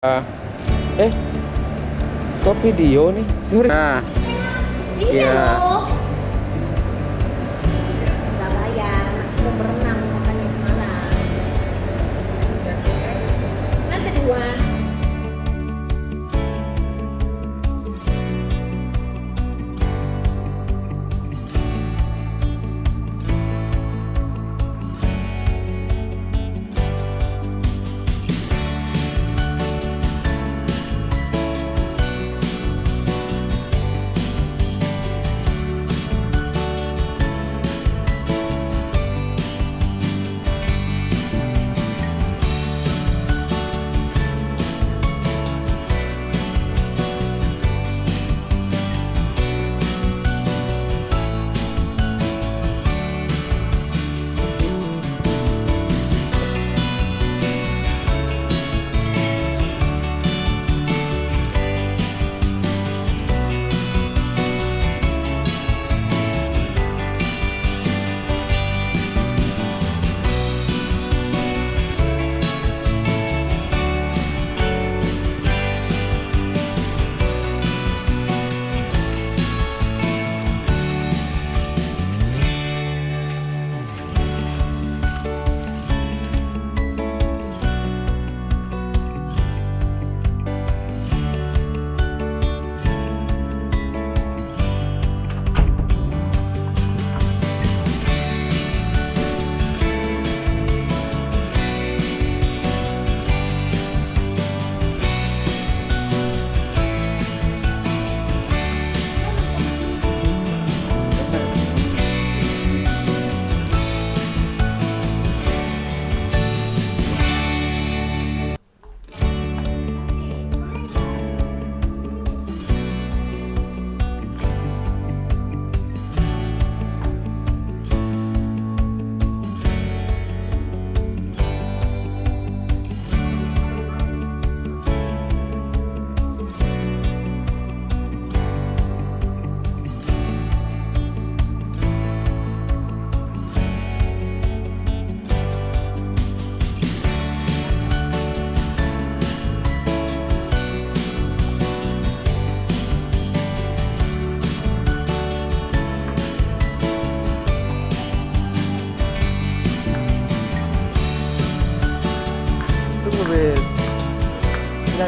Eh kok video nih? Sorry nah. Iya Iya.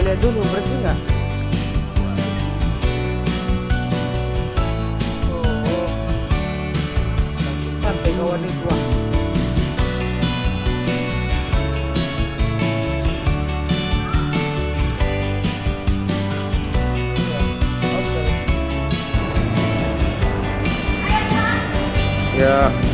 Lihat dulu bersih nggak oh santai kawan itu ah. Ya.